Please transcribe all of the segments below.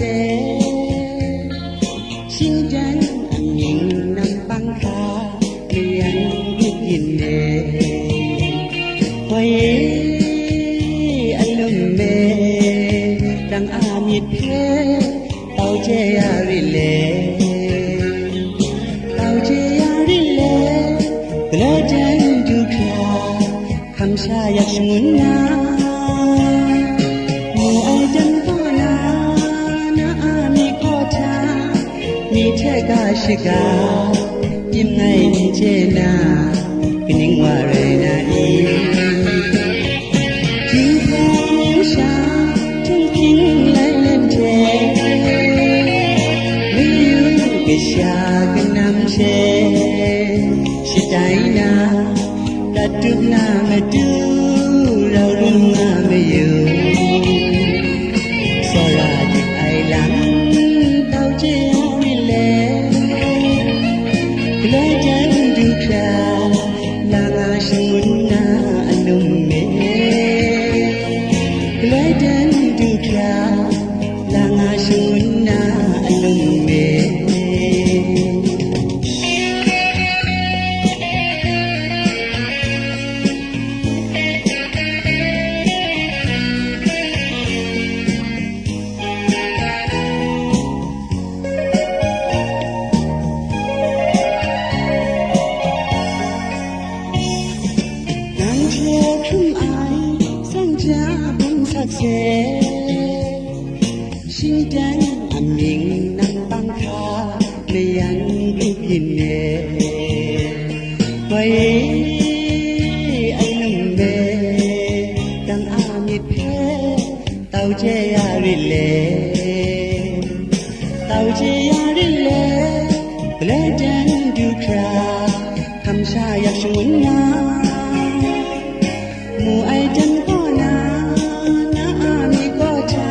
စေရှင်တန်အမြင်နံပန်းသာမြန်မြင်နေဝေအလုံးမေတန်အာမြစ်ခဲတောက်ချရရလေတောက်ချရရလေဘလတန်ဒုက္ခခံစားရရှိမှုနာ ထက်ကရှိကပြင်းနိုင်ချေနာကနင်းဝရနာဤဒီဖေးရှာသူပြင်းလိုက်လက်တဲ့မီယူကရှာကနမ်းချေရှိတိုင်းနာတတုနာမတူเรารุ่งมาไม่อยู่ အ ချေရရလေတောက်ချေရရလေဘလဲတန်ဒုခရာခမ်ရှာယရှုန်နာမူအိုက်တန်ကောနာနာအာမီကောချာ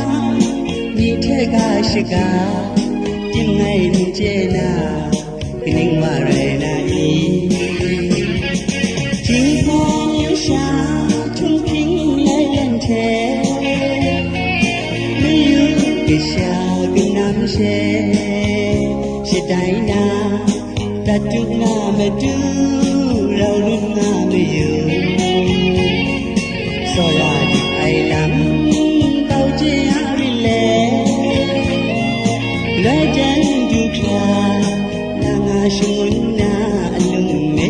မြေထက်ကရှိကတင်နိုင်မြင်ကျဲနာခင်းဝရဲ တရှာကနာမရှေရှတိုင်းနာတတုနာမတူရောလူနာမယူဆောရာအိုင်လမ်တောက်ချင်ရပြီလေလက်တန်ဒုက္ခနာငါရှိမွန်းနာအလုံးမဲ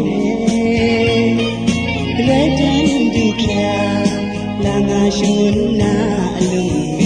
လက်တန်ဒုက္ခနာငါရှိမွန်းနာအလုံး